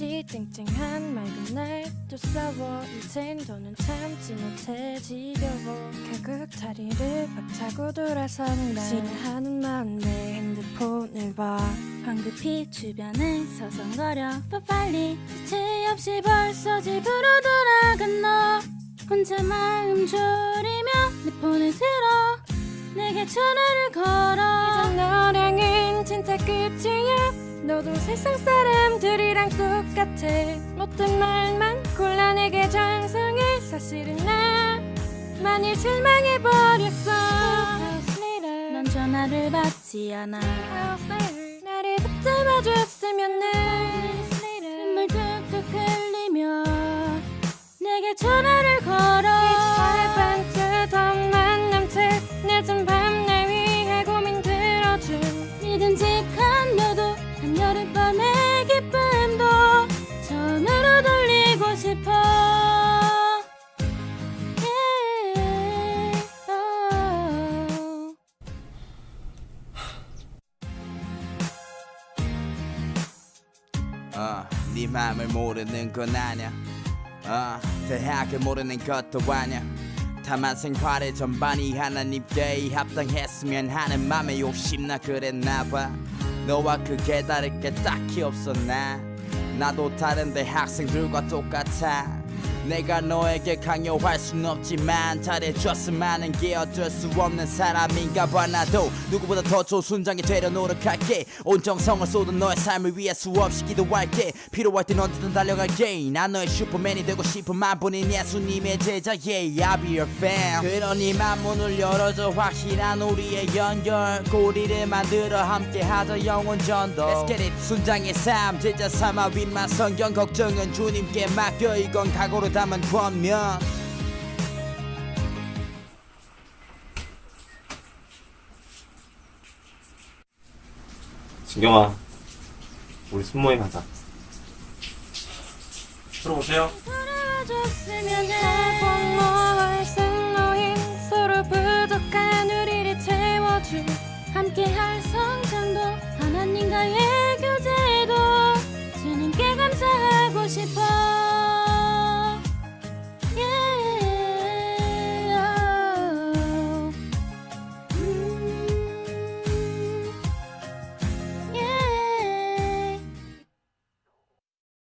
없이 쨍쨍한 맑은 날 또 싸워 이젠 더는 참지 못해 지겨워. 결국 자리를 박차고 돌아선 날. 싫어하는 마음 내 핸드폰을 봐. 황급히 주변을 서성거려. 빨리 주체 없이 벌써 집으로 돌아간 너. 혼자 마음 졸이며 내 폰을 들어. 내게 전화를 걸어 너도 세상 사람들이랑 똑같아. 못된 말만 곤란하게 장성해. 사실은 나 많이 실망해버렸어. 넌 전화를 받지 않아. 나를 붙잡아줬으면 해 눈물 뚝뚝 흘리며 내게 전화를 걸 싶어 네 맘을 모르는 건 아냐? 어, 대학을 모르는 것도 아냐? 다만 생활의 전반이 하나님께 합당했으면 하는 맘에 욕심나 그랬나 봐. 너와 그게 다를 게 딱히 없었나 나도 다른 대학생들과 똑같아 내가 너에게 강요할 순 없지만 잘해줬으면 하는 게 어쩔 수 없는 사람인가 봐. 나도 누구보다 더 좋은 순장이 되려 노력할게. 온 정성을 쏟은 너의 삶을 위해 수없이 기도할게. 필요할 땐 언제든 달려갈게. 난 너의 슈퍼맨이 되고 싶은 만뿐인 예수님의 제자 yeah I'll be your fan 그러니 만문을 열어줘. 확실한 우리의 연결. 고리를 만들어 함께 하자 영원 전도. Let's get it. 순장의 삶 제자 삼아 윗만 성경 걱정은 주님께 맡겨. 이건 각오로 담은 권면. 진경아 우리 순모임 부족한 우리를 채워줄 함께 할 성